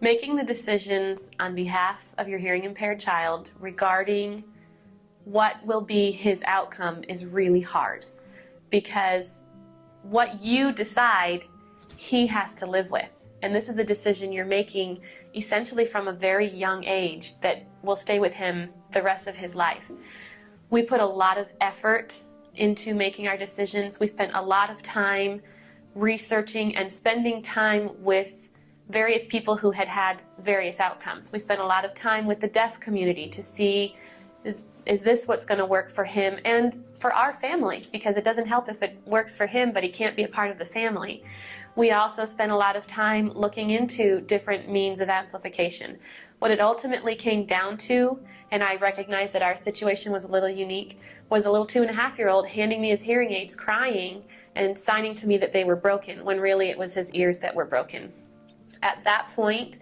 Making the decisions on behalf of your hearing impaired child regarding what will be his outcome is really hard because what you decide, he has to live with. And this is a decision you're making essentially from a very young age that will stay with him the rest of his life. We put a lot of effort into making our decisions. We spent a lot of time researching and spending time with various people who had had various outcomes. We spent a lot of time with the deaf community to see is, is this what's going to work for him and for our family because it doesn't help if it works for him but he can't be a part of the family. We also spent a lot of time looking into different means of amplification. What it ultimately came down to, and I recognize that our situation was a little unique, was a little two and a half year old handing me his hearing aids crying and signing to me that they were broken when really it was his ears that were broken. At that point,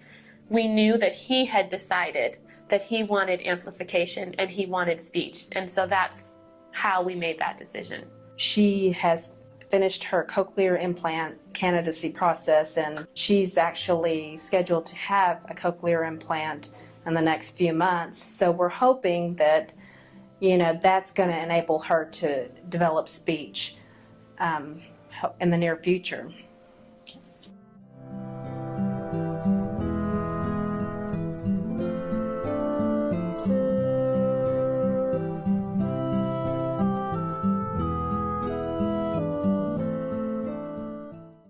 we knew that he had decided that he wanted amplification and he wanted speech. And so that's how we made that decision. She has finished her cochlear implant candidacy process and she's actually scheduled to have a cochlear implant in the next few months. So we're hoping that, you know, that's going to enable her to develop speech um, in the near future.